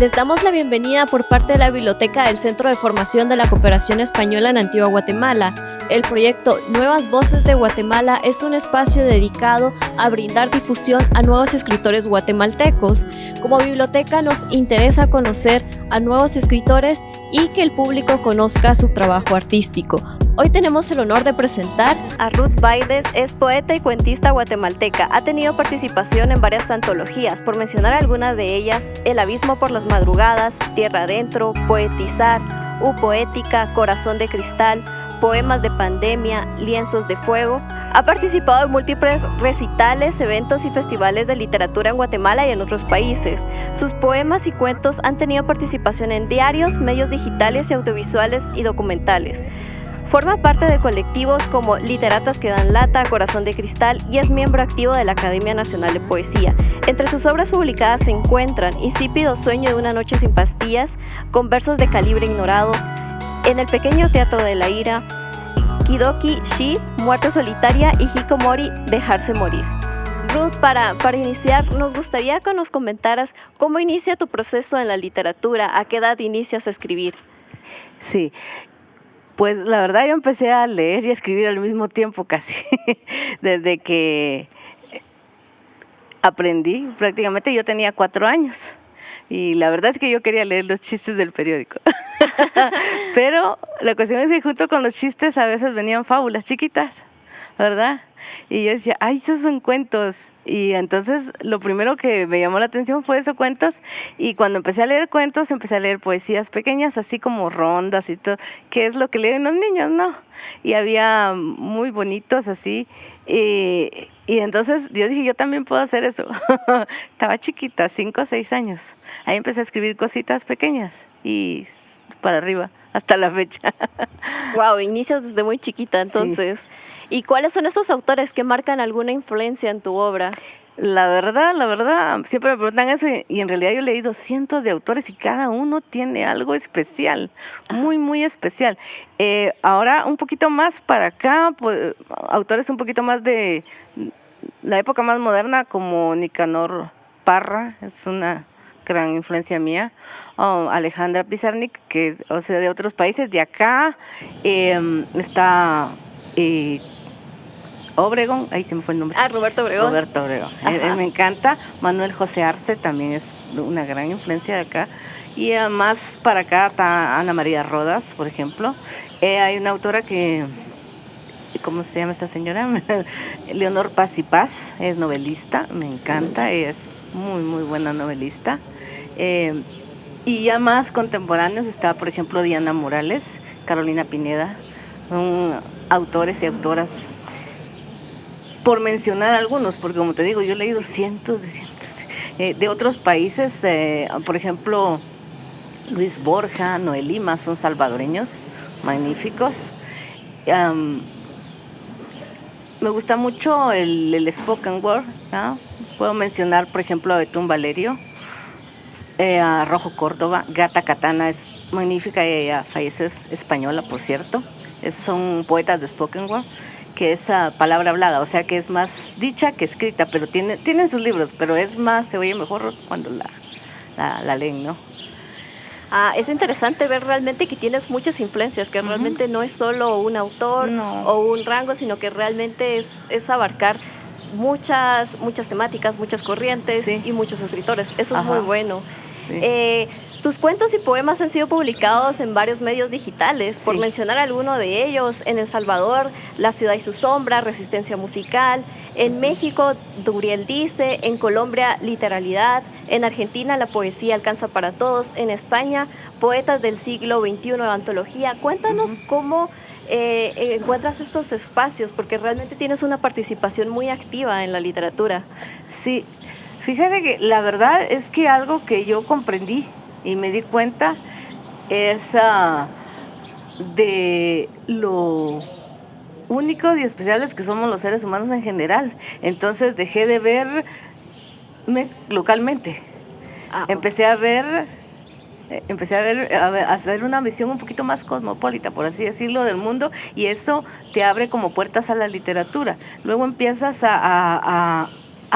Les damos la bienvenida por parte de la Biblioteca del Centro de Formación de la Cooperación Española en Antigua Guatemala. El proyecto Nuevas Voces de Guatemala es un espacio dedicado a brindar difusión a nuevos escritores guatemaltecos. Como biblioteca nos interesa conocer a nuevos escritores y que el público conozca su trabajo artístico. Hoy tenemos el honor de presentar a Ruth Baides, es poeta y cuentista guatemalteca. Ha tenido participación en varias antologías, por mencionar algunas de ellas, El Abismo por las Madrugadas, Tierra Adentro, Poetizar, U Poética, Corazón de Cristal, Poemas de Pandemia, Lienzos de Fuego. Ha participado en múltiples recitales, eventos y festivales de literatura en Guatemala y en otros países. Sus poemas y cuentos han tenido participación en diarios, medios digitales y audiovisuales y documentales. Forma parte de colectivos como Literatas que dan lata, Corazón de Cristal y es miembro activo de la Academia Nacional de Poesía. Entre sus obras publicadas se encuentran Insípido Sueño de una noche sin pastillas, con versos de calibre ignorado, En el pequeño teatro de la ira, Kidoki Shi, Muerte solitaria y Hikomori, Dejarse morir. Ruth, para, para iniciar, nos gustaría que nos comentaras cómo inicia tu proceso en la literatura, a qué edad inicias a escribir. Sí, pues la verdad yo empecé a leer y a escribir al mismo tiempo casi, desde que aprendí, prácticamente yo tenía cuatro años y la verdad es que yo quería leer los chistes del periódico. Pero la cuestión es que junto con los chistes a veces venían fábulas chiquitas, ¿verdad? Y yo decía, ay, esos son cuentos. Y entonces lo primero que me llamó la atención fue esos cuentos. Y cuando empecé a leer cuentos, empecé a leer poesías pequeñas, así como rondas y todo, que es lo que leen los niños, ¿no? Y había muy bonitos así. Y, y entonces yo dije, yo también puedo hacer eso. Estaba chiquita, cinco o seis años. Ahí empecé a escribir cositas pequeñas y para arriba, hasta la fecha. Wow, inicias desde muy chiquita entonces. ¿Y cuáles son esos autores que marcan alguna influencia en tu obra? La verdad, la verdad, siempre me preguntan eso y, en realidad yo he leído cientos de autores y cada uno tiene algo especial, muy, muy especial. Eh, ahora un poquito más para acá, pues, autores un poquito más de la época más moderna como Nicanor Parra, es una gran influencia mía, Alejandra Pizarnik, que o sea de otros países, de acá em, está... Eh, Obregón, ahí se me fue el nombre. Ah, Roberto Obregón. Roberto Obregón. me encanta. Manuel José Arce también es una gran influencia de acá. Y más para acá está Ana María Rodas, por ejemplo. Eh, hay una autora que, ¿cómo se llama esta señora? Leonor Paz y Paz, es novelista, me encanta, es muy, muy buena novelista. Eh, y ya más contemporáneos está, por ejemplo, Diana Morales, Carolina Pineda, son autores y autoras por mencionar algunos, porque como te digo, yo he leído cientos de cientos eh, de otros países, eh, por ejemplo, Luis Borja, Noel Lima, son salvadoreños, magníficos. me gusta mucho el, el spoken word, puedo mencionar, por ejemplo, a Betún Valerio, eh, a Rojo Córdoba, Gata Katana es magnífica, ella falleció, es española, por cierto, son poetas de spoken word que esa palabra hablada, o sea que es más dicha que escrita, pero tiene, tienen sus libros, pero es más, se oye mejor cuando la, la, leen, ¿no? Ah, es interesante ver realmente que tienes muchas influencias, que realmente no es solo un autor o un rango, sino que realmente es, es abarcar muchas, muchas temáticas, muchas corrientes y muchos escritores. Eso es muy bueno. Eh, tus cuentos y poemas han sido publicados en varios medios digitales, por mencionar alguno de ellos, en El Salvador, La ciudad y su sombra, Resistencia musical, en México, Duriel dice, en Colombia, Literalidad, en Argentina, La poesía alcanza para todos, en España, Poetas del siglo XXI, Antología. Cuéntanos cómo eh, encuentras estos espacios, porque realmente tienes una participación muy activa en la literatura. Sí, fíjate que la verdad es que algo que yo comprendí y me di cuenta es de lo únicos y especiales que somos los seres humanos en general. Entonces dejé de verme localmente. Ah, empecé a ver eh, empecé a ver, a hacer una visión un poquito más cosmopolita, por así decirlo, del mundo, y eso te abre como puertas a la literatura. Luego empiezas a, a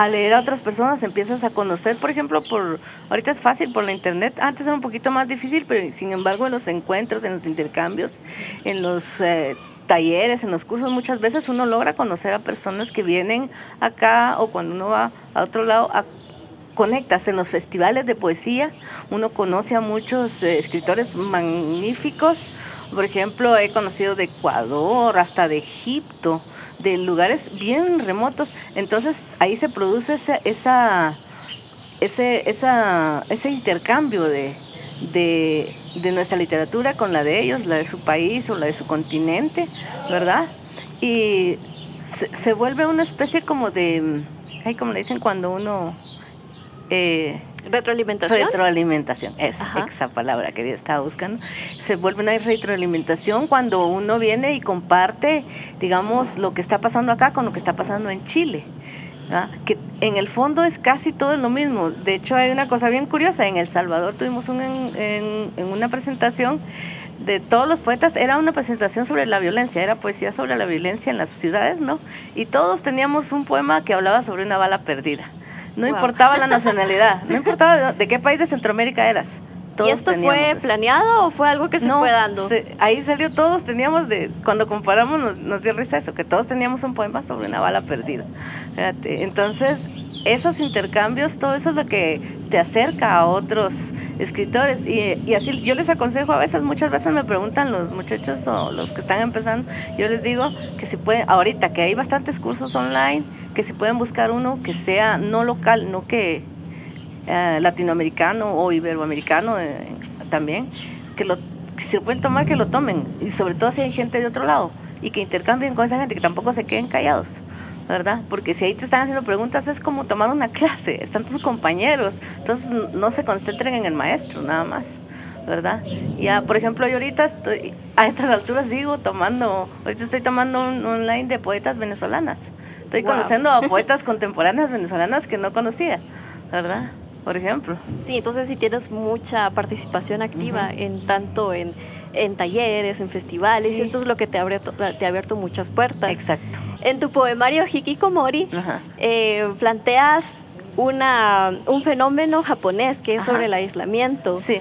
leer a otras personas empiezas a conocer, por ejemplo, por ahorita es fácil por la internet, antes era un poquito más difícil, pero sin embargo en los encuentros, en los intercambios, en los eh, talleres, en los cursos, muchas veces uno logra conocer a personas que vienen acá o cuando uno va a otro lado a conectas en los festivales de poesía, uno conoce a muchos eh, escritores magníficos, por ejemplo, he conocido de Ecuador, hasta de Egipto, de lugares bien remotos. Entonces ahí se produce esa, esa, ese, ese intercambio de, de, de, nuestra literatura con la de ellos, la de su país o la de su continente, ¿verdad? Y se, se vuelve una especie como de, ay, como le dicen cuando uno... Eh, retroalimentación. Retroalimentación, es esa palabra que estaba buscando. Se vuelve una retroalimentación cuando uno viene y comparte, digamos, lo que está pasando acá con lo que está pasando en Chile. que en el fondo es casi todo lo mismo. De hecho, hay una cosa bien curiosa. En El Salvador tuvimos un, en, en una presentación de todos los poetas, era una presentación sobre la violencia, era poesía sobre la violencia en las ciudades, ¿no? Y todos teníamos un poema que hablaba sobre una bala perdida. No importaba la nacionalidad, no importaba de, qué país de Centroamérica eras. ¿Y esto fue planeado o fue algo que se fue dando? ahí salió, todos teníamos, de cuando comparamos nos, dio risa eso, que todos teníamos un poema sobre una bala perdida. entonces, esos intercambios, todo eso es lo que te acerca a otros escritores. Y, así yo les aconsejo a veces, muchas veces me preguntan los muchachos o los que están empezando, yo les digo que si pueden, ahorita que hay bastantes cursos online, que si pueden buscar uno que sea no local, no que eh, latinoamericano o iberoamericano eh, también, que, lo, que si pueden tomar, que lo tomen. Y sobre todo si hay gente de otro lado y que intercambien con esa gente, que tampoco se queden callados. ¿Verdad? Porque si ahí te están haciendo preguntas es como tomar una clase, están tus compañeros, entonces no se concentren en el maestro nada más, ¿verdad? Ya, por ejemplo, yo ahorita estoy, a estas alturas sigo tomando, ahorita estoy tomando un online de poetas venezolanas, estoy conociendo a poetas contemporáneas venezolanas que no conocía, ¿verdad? Por ejemplo. Sí, entonces si tienes mucha participación activa en tanto en, en talleres, en festivales, y esto es lo que te, abre, te ha abierto muchas puertas. Exacto. En tu poemario Hikikomori eh, planteas una, un fenómeno japonés que es sobre el aislamiento. Sí.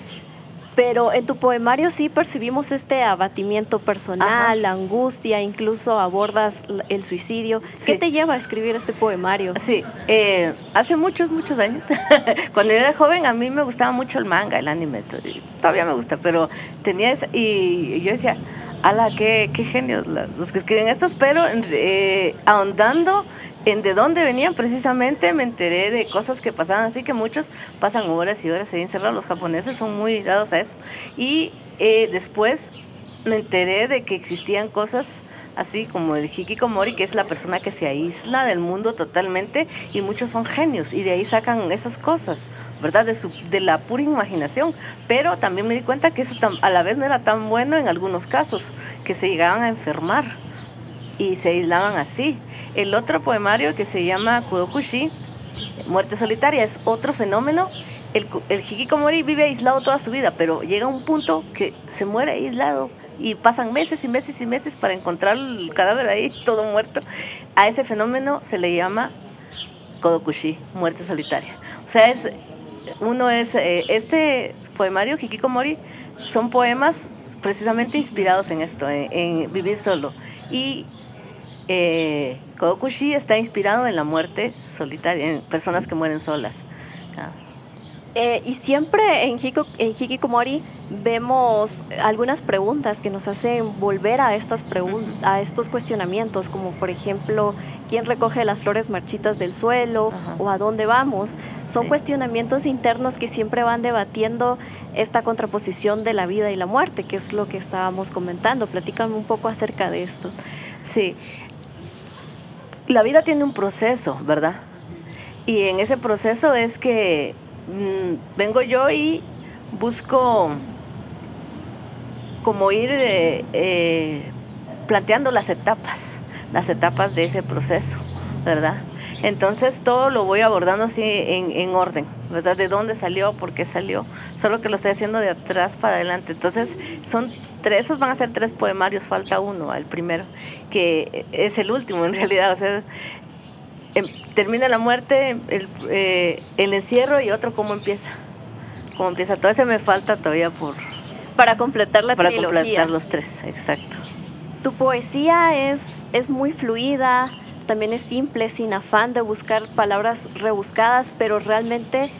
Pero en tu poemario sí percibimos este abatimiento personal, la angustia, incluso abordas el suicidio. ¿Qué te lleva a escribir este poemario? Sí, eh, hace muchos, muchos años, cuando era joven a mí me gustaba mucho el manga, el anime, todavía me gusta, pero tenía esa, y yo decía, ala, qué, qué genios los que escriben estos, pero eh, ahondando en de dónde venían precisamente me enteré de cosas que pasaban, así que muchos pasan horas y horas ahí encerrados, los japoneses son muy dados a eso. Y eh, después me enteré de que existían cosas así como el hikikomori, que es la persona que se aísla del mundo totalmente, y muchos son genios, y de ahí sacan esas cosas, ¿verdad? De, su, de la pura imaginación. Pero también me di cuenta que eso a la vez no era tan bueno en algunos casos, que se llegaban a enfermar y se aislaban así. El otro poemario que se llama Kudokushi, Muerte Solitaria, es otro fenómeno. El, el hikikomori vive aislado toda su vida, pero llega un punto que se muere aislado y pasan meses y meses y meses para encontrar el cadáver ahí todo muerto. A ese fenómeno se le llama Kodokushi, muerte solitaria. O sea, es, uno es, eh, este poemario, Hikikomori, son poemas precisamente inspirados en esto, en, vivir solo. Y eh, Kodokushi está inspirado en la muerte solitaria, en personas que mueren solas. Ah. Eh, y siempre en, Hiko, en Hikikomori vemos algunas preguntas que nos hacen volver a, estas a estos cuestionamientos, como por ejemplo, ¿quién recoge las flores marchitas del suelo? o ¿a dónde vamos? Son cuestionamientos internos que siempre van debatiendo esta contraposición de la vida y la muerte, que es lo que estábamos comentando. Platícame un poco acerca de esto. Sí, la vida tiene un proceso, ¿verdad? Y en ese proceso es que Mm, vengo yo y busco como ir eh, eh, planteando las etapas, las etapas de ese proceso, ¿verdad? Entonces todo lo voy abordando así en, orden, ¿verdad? De dónde salió, por qué salió, solo que lo estoy haciendo de atrás para adelante. Entonces son tres, esos van a ser tres poemarios, falta uno, el primero, que es el último en realidad, o sea, em, termina la muerte, el, eh, el encierro y otro cómo empieza. Cómo empieza. Todo ese me falta todavía por... Para completar la para trilogía. completar los tres, exacto. Tu poesía es, es muy fluida, también es simple, sin afán de buscar palabras rebuscadas, pero realmente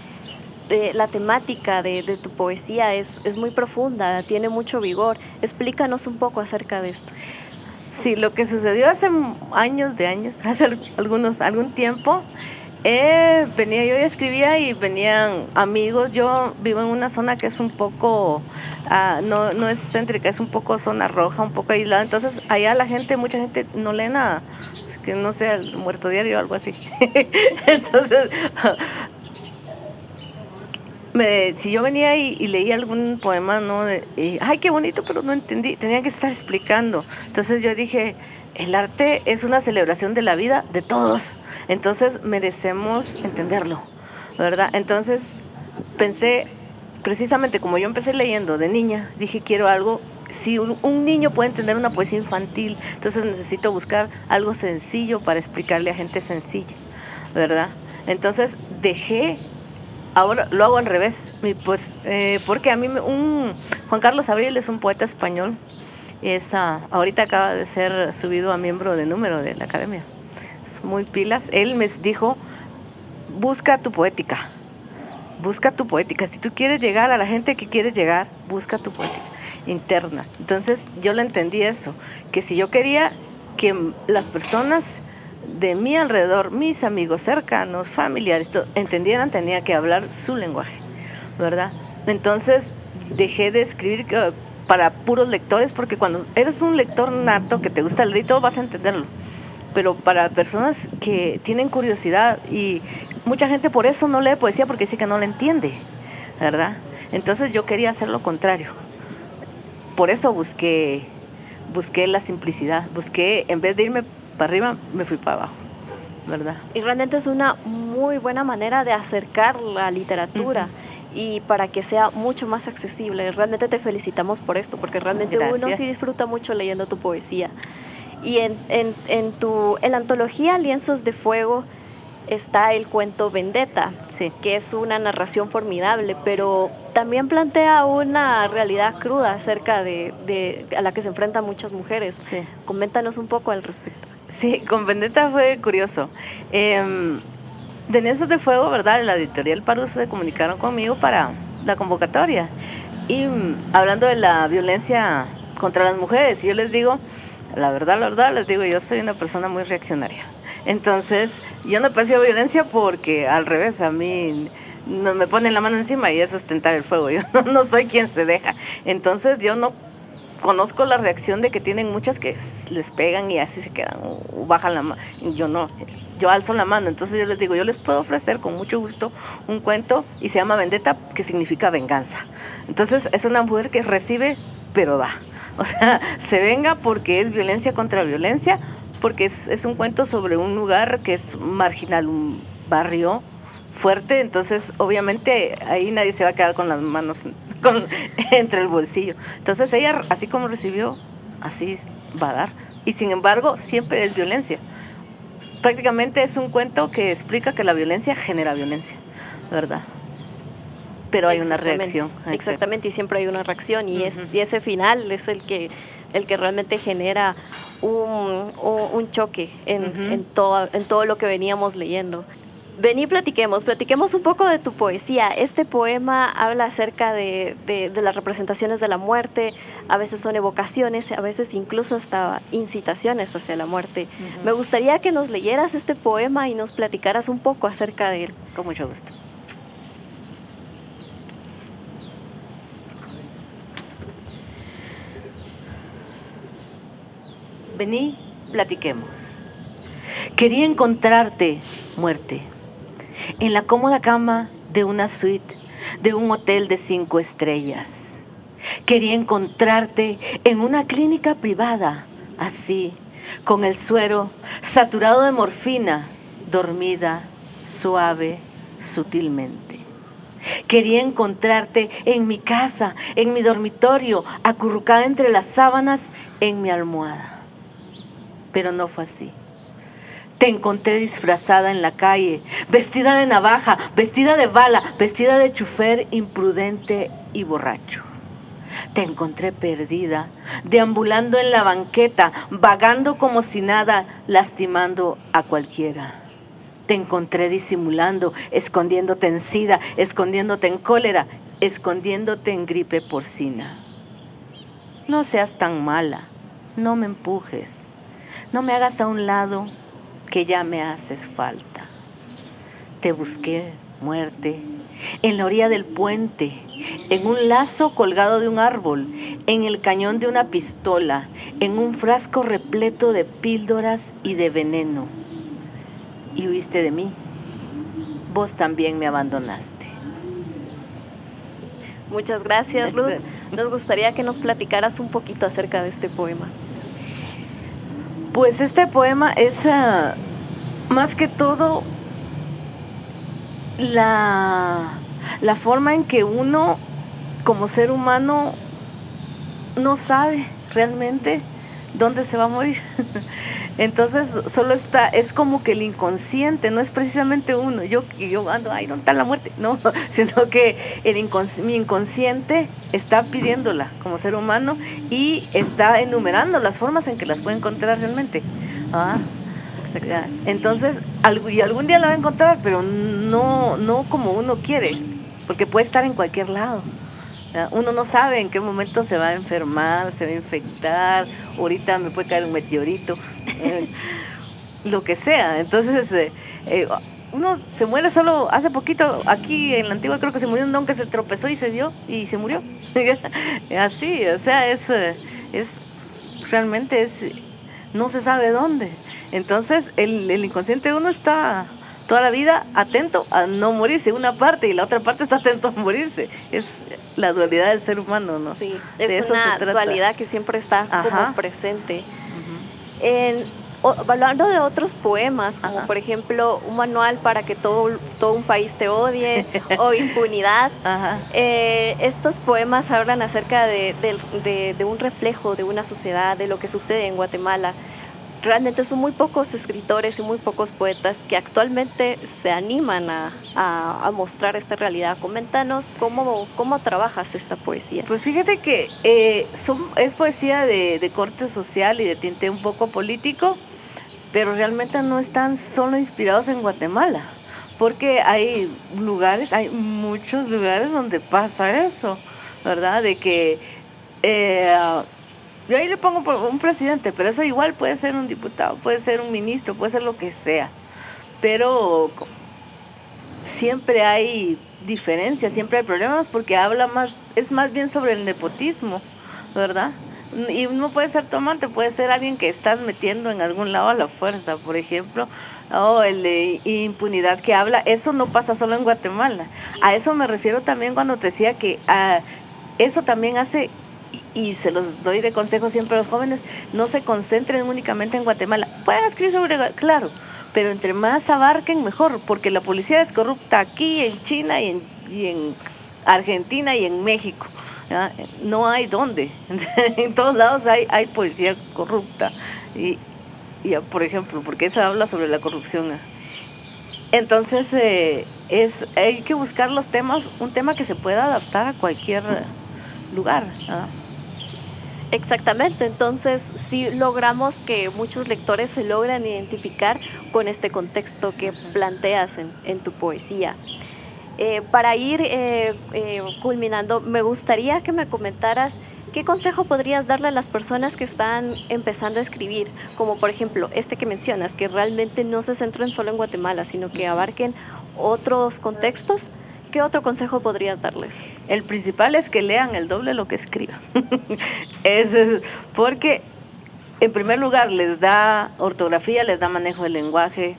eh, la temática de, de tu poesía es, es muy profunda, tiene mucho vigor. Explícanos un poco acerca de esto. Sí, lo que sucedió hace años de años, hace al- algunos, algún tiempo, eh, venía yo y escribía y venían amigos. Yo vivo en una zona que es un poco, ah, no, no es céntrica, es un poco zona roja, un poco aislada. Entonces, allá la gente, mucha gente no lee nada, que no sea el muerto diario o algo así. Entonces, si yo venía y, y leía algún poema, ¿no? De- y, Ay, qué bonito, pero no entendí. Tenía que estar explicando. Entonces yo dije, el arte es una celebración de la vida de todos. Entonces merecemos entenderlo, ¿verdad? Entonces pensé, precisamente como yo empecé leyendo de niña, dije, quiero algo. Si un, un niño puede entender una poesía infantil, entonces necesito buscar algo sencillo para explicarle a gente sencilla, ¿verdad? Entonces dejé Ahora lo hago al revés, pues, eh, porque a mí Juan Carlos Abril es un poeta español, es, ah, ahorita acaba de ser subido a miembro de número de la academia, es muy pilas. Él me dijo, busca tu poética, busca tu poética. Si tú quieres llegar a la gente que quieres llegar, busca tu poética interna. Entonces yo le entendí eso, que si yo quería que las personas de mi alrededor, mis amigos cercanos, familiares, entendieran, tenía que hablar su lenguaje, ¿verdad? Entonces dejé de escribir que- para puros lectores, porque cuando eres un lector nato que te gusta leer y todo, vas a entenderlo. Pero para personas que tienen curiosidad y mucha gente por eso no lee poesía porque dice que no la entiende, ¿verdad? Entonces yo quería hacer lo contrario. Por eso busqué, busqué la simplicidad, busqué, en vez de irme para arriba, me fui para abajo, ¿verdad? Y realmente es una muy buena manera de acercar la literatura y para que sea mucho más accesible. Realmente te felicitamos por esto, porque realmente uno sí disfruta mucho leyendo tu poesía. Y en, en, en tu, en la antología Lienzos de Fuego está el cuento Vendetta, Sí. que es una narración formidable, pero también plantea una realidad cruda acerca de, de- a la que se enfrentan muchas mujeres. Sí. Coméntanos un poco al respecto. Sí, con Vendetta fue curioso. Eh, de Lienzos de Fuego, ¿verdad? La editorial Parus se comunicaron conmigo para la convocatoria. Y mm, hablando de la violencia contra las mujeres, yo les digo, la verdad, la verdad, les digo, yo soy una persona muy reaccionaria. Entonces, yo no aprecio violencia porque al revés, a mí no me ponen la mano encima y eso es tentar el fuego. Yo no, no soy quien se deja. Entonces, yo no conozco la reacción de que tienen muchas que les pegan y así se quedan o bajan la mano. Yo no, yo alzo la mano. Entonces yo les digo, yo les puedo ofrecer con mucho gusto un cuento y se llama Vendetta, que significa venganza. Entonces es una mujer que recibe, pero da. O sea, se venga porque es violencia contra violencia, porque es, es un cuento sobre un lugar que es marginal, un barrio fuerte, entonces obviamente ahí nadie se va a quedar con las manos con- entre el bolsillo. Entonces ella, así como recibió, así va a dar. Y sin embargo, siempre es violencia. Prácticamente es un cuento que explica que la violencia genera violencia, ¿verdad? Pero hay una reacción. exacto. Exactamente, y siempre hay una reacción y, es- Ujú. y ese final es el que, el que realmente genera un, un- un choque en, en, todo, en todo lo que veníamos leyendo. Vení, platiquemos, platiquemos un poco de tu poesía. Este poema habla acerca de, de- de las representaciones de la muerte, a veces son evocaciones, a veces incluso hasta incitaciones hacia la muerte. Me gustaría que nos leyeras este poema y nos platicaras un poco acerca de él. Con mucho gusto. Vení, platiquemos. Quería encontrarte, muerte, en la cómoda cama de una suite de un hotel de cinco estrellas. Quería encontrarte en una clínica privada, así, con el suero saturado de morfina, dormida, suave, sutilmente. Quería encontrarte en mi casa, en mi dormitorio, acurrucada entre las sábanas, en mi almohada. Pero no fue así. Te encontré disfrazada en la calle, vestida de navaja, vestida de bala, vestida de chufer imprudente y borracho. Te encontré perdida, deambulando en la banqueta, vagando como si nada, lastimando a cualquiera. Te encontré disimulando, escondiéndote en sida, escondiéndote en cólera, escondiéndote en gripe porcina. No seas tan mala, no me empujes, no me hagas a un lado que ya me haces falta. Te busqué, muerte, en la orilla del puente, en un lazo colgado de un árbol, en el cañón de una pistola, en un frasco repleto de píldoras y de veneno. Y huiste de mí. Vos también me abandonaste. Muchas gracias, Ruth. Nos gustaría que nos platicaras un poquito acerca de este poema. Pues este poema es ah, más que todo la, la forma en que uno como ser humano no sabe realmente dónde se va a morir. Entonces solo está, es como que el inconsciente, no es precisamente uno, yo, yo ando, ay, ¿dónde está la muerte? No, sino que el mi inconsciente está pidiéndola como ser humano y está enumerando las formas en que las puede encontrar realmente. Ah, entonces, y algún día la va a encontrar, pero no, no como uno quiere, porque puede estar en cualquier lado. Uno no sabe en qué momento se va a enfermar, se va a infectar, ahorita me puede caer un meteorito, eh, lo que sea. Entonces, eh, eh, uno se muere solo hace poquito, aquí en la antigua creo que se murió un don que se tropezó y se dio y se murió. Así, o sea, es, es realmente es, no se sabe dónde. Entonces, el, el inconsciente de uno está toda la vida atento a no morirse, una parte, y la otra parte está atento a morirse. Es la dualidad del ser humano, ¿no? Sí, es una dualidad que siempre está como presente. hablando de otros poemas, como por ejemplo un manual para que todo, todo un país te odie o impunidad, eh, estos poemas hablan acerca de, de, un reflejo de una sociedad, de lo que sucede en Guatemala realmente son muy pocos escritores y muy pocos poetas que actualmente se animan a, a, mostrar esta realidad. Coméntanos cómo, cómo trabajas esta poesía. Pues fíjate que eh, es poesía de, de, corte social y de tinte un poco político, pero realmente no están solo inspirados en Guatemala, porque hay lugares, hay muchos lugares donde pasa eso, ¿verdad? De que... Eh, yo ahí le pongo un presidente, pero eso igual puede ser un diputado, puede ser un ministro, puede ser lo que sea. Pero siempre hay diferencias, siempre hay problemas porque habla más, es más bien sobre el nepotismo, ¿verdad? Y no puede ser tomante, puede ser alguien que estás metiendo en algún lado a la fuerza, por ejemplo, o el de impunidad que habla. Eso no pasa solo en Guatemala. A eso me refiero también cuando te decía que ah, eso también hace y se los doy de consejo siempre a los jóvenes, no se concentren únicamente en Guatemala. Pueden escribir sobre, claro, pero entre más abarquen, mejor, porque la policía es corrupta aquí, en China y en, y en Argentina y en México. No hay dónde. en todos lados hay, hay policía corrupta. Y, y, por ejemplo, porque esa habla sobre la corrupción. Entonces, eh, es, hay que buscar los temas, un tema que se pueda adaptar a cualquier lugar. Exactamente, entonces si logramos que muchos lectores se logran identificar con este contexto que planteas en, tu poesía. Eh, para ir eh, eh, culminando, me gustaría que me comentaras qué consejo podrías darle a las personas que están empezando a escribir, como por ejemplo este que mencionas, que realmente no se centren solo en Guatemala, sino que abarquen otros contextos ¿qué otro consejo podrías darles? El principal es que lean el doble lo que escriban. es, porque, en primer lugar, les da ortografía, les da manejo del lenguaje,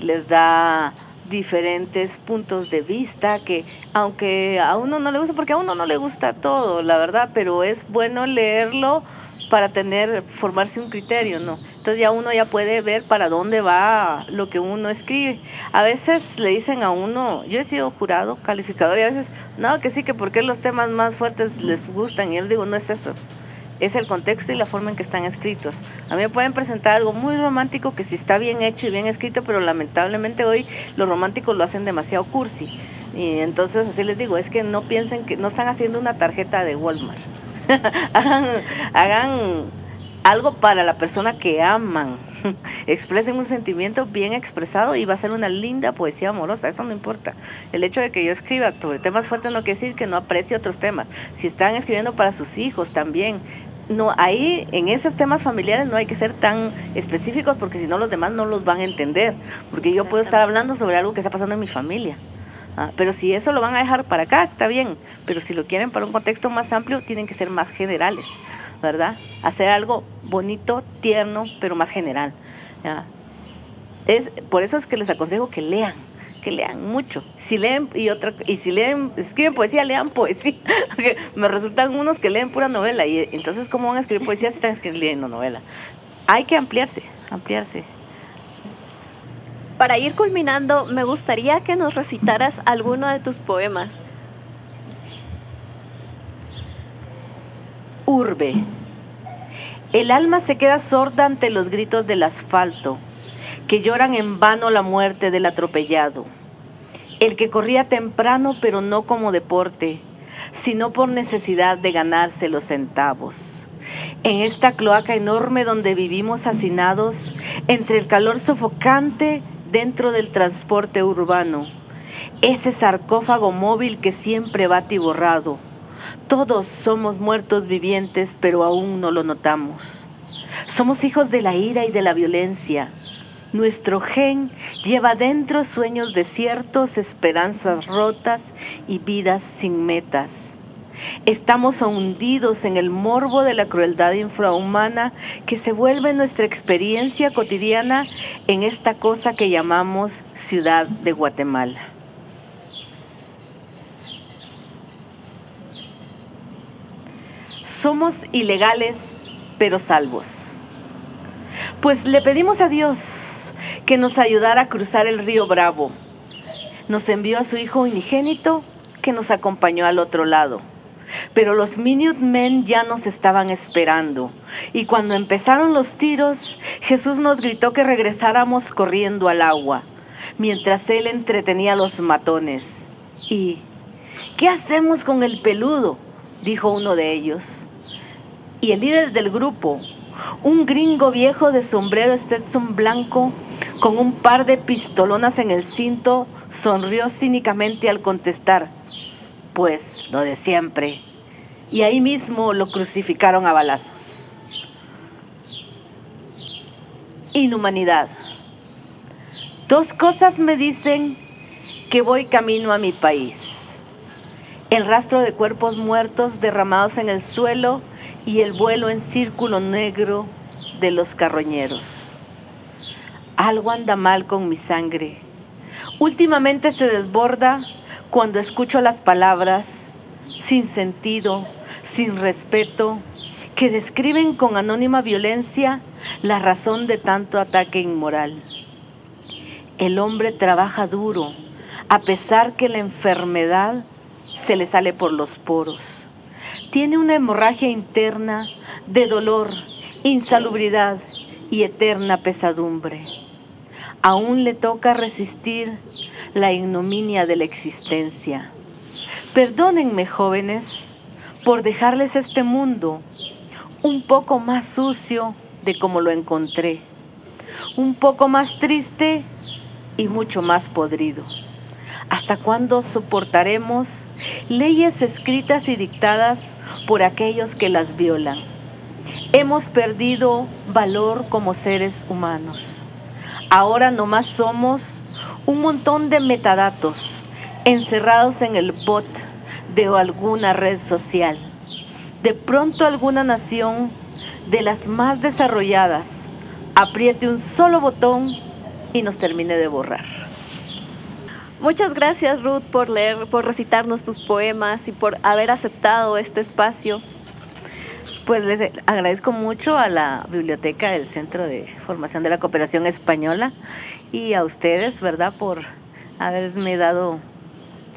les da diferentes puntos de vista que aunque a uno no le gusta, porque a uno no le gusta todo, la verdad, pero es bueno leerlo para tener, formarse un criterio, ¿no? Entonces ya uno ya puede ver para dónde va lo que uno escribe. A veces le dicen a uno, yo he sido jurado, calificador, y a veces, no, que sí, que porque los temas más fuertes les gustan, y yo digo, no es eso. es el contexto y la forma en que están escritos. A mí me pueden presentar algo muy romántico que sí está bien hecho y bien escrito, pero lamentablemente hoy los románticos lo hacen demasiado cursi. Y entonces así les digo, es que no piensen que no están haciendo una tarjeta de Walmart. hagan, algo para la persona que aman. Expresen un sentimiento bien expresado y va a ser una linda poesía amorosa, eso no importa. El hecho de que yo escriba sobre temas fuertes no quiere decir que no aprecie otros temas. Si están escribiendo para sus hijos también, no, ahí en esos temas familiares no hay que ser tan específicos porque si no los demás no los van a entender. Porque yo puedo estar hablando sobre algo que está pasando en mi familia. Ah, pero si eso lo van a dejar para acá, está bien. Pero si lo quieren para un contexto más amplio, tienen que ser más generales, ¿verdad? Hacer algo bonito, tierno, pero más general. Es, por eso es que les aconsejo que lean, que lean mucho. Si leen y otra y si leen, escriben poesía, lean poesía. me resultan unos que leen pura novela y entonces cómo van a escribir poesía si están escribiendo novela. Hay que ampliarse, ampliarse. Para ir culminando, me gustaría que nos recitaras alguno de tus poemas. Urbe. El alma se queda sorda ante los gritos del asfalto, que lloran en vano la muerte del atropellado. El que corría temprano, pero no como deporte, sino por necesidad de ganarse los centavos. En esta cloaca enorme donde vivimos hacinados, entre el calor sofocante dentro del transporte urbano, ese sarcófago móvil que siempre va atiborrado. Todos somos muertos vivientes, pero aún no lo notamos. Somos hijos de la ira y de la violencia. Nuestro gen lleva dentro sueños desiertos, esperanzas rotas y vidas sin metas. Estamos hundidos en el morbo de la crueldad infrahumana que se vuelve nuestra experiencia cotidiana en esta cosa que llamamos ciudad de Guatemala. Somos ilegales pero salvos. Pues le pedimos a Dios que nos ayudara a cruzar el río Bravo. Nos envió a su Hijo unigénito que nos acompañó al otro lado pero los Minutemen ya nos estaban esperando. Y cuando empezaron los tiros, Jesús nos gritó que regresáramos corriendo al agua, mientras él entretenía a los matones. ¿Y qué hacemos con el peludo? dijo uno de ellos. Y el líder del grupo, un gringo viejo de sombrero Stetson blanco, con un par de pistolonas en el cinto, sonrió cínicamente al contestar, pues lo de siempre. Y ahí mismo lo crucificaron a balazos. Inhumanidad. Dos cosas me dicen que voy camino a mi país. El rastro de cuerpos muertos derramados en el suelo y el vuelo en círculo negro de los carroñeros. Algo anda mal con mi sangre. Últimamente se desborda cuando escucho las palabras sin sentido, sin respeto, que describen con anónima violencia la razón de tanto ataque inmoral. El hombre trabaja duro, a pesar que la enfermedad se le sale por los poros. Tiene una hemorragia interna de dolor, insalubridad y eterna pesadumbre. Aún le toca resistir la ignominia de la existencia. Perdónenme, jóvenes, por dejarles este mundo un poco más sucio de como lo encontré, un poco más triste y mucho más podrido. ¿Hasta cuándo soportaremos leyes escritas y dictadas por aquellos que las violan? Hemos perdido valor como seres humanos. Ahora nomás somos un montón de metadatos encerrados en el bot de alguna red social. De pronto alguna nación de las más desarrolladas apriete un solo botón y nos termine de borrar. Muchas gracias Ruth por leer, por recitarnos tus poemas y por haber aceptado este espacio. Pues les agradezco mucho a la biblioteca del Centro de Formación de la Cooperación Española y a ustedes, ¿verdad?, por haberme dado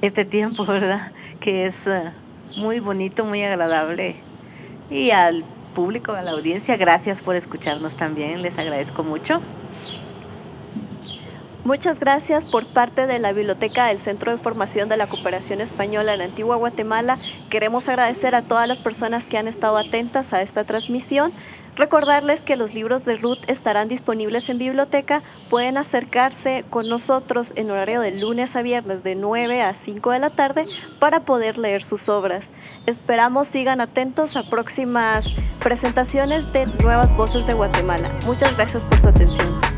este tiempo, ¿verdad?, que es eh, muy bonito, muy agradable. Y al público, a la audiencia. Gracias por escucharnos también, les agradezco mucho. Muchas gracias por parte de la Biblioteca del Centro de Formación de la Cooperación Española en Antigua Guatemala. Queremos agradecer a todas las personas que han estado atentas a esta transmisión. Recordarles que los libros de Ruth estarán disponibles en biblioteca. Pueden acercarse con nosotros en horario de lunes a viernes de 9 a 5 de la tarde para poder leer sus obras. Esperamos sigan atentos a próximas presentaciones de Nuevas Voces de Guatemala. Muchas gracias por su atención.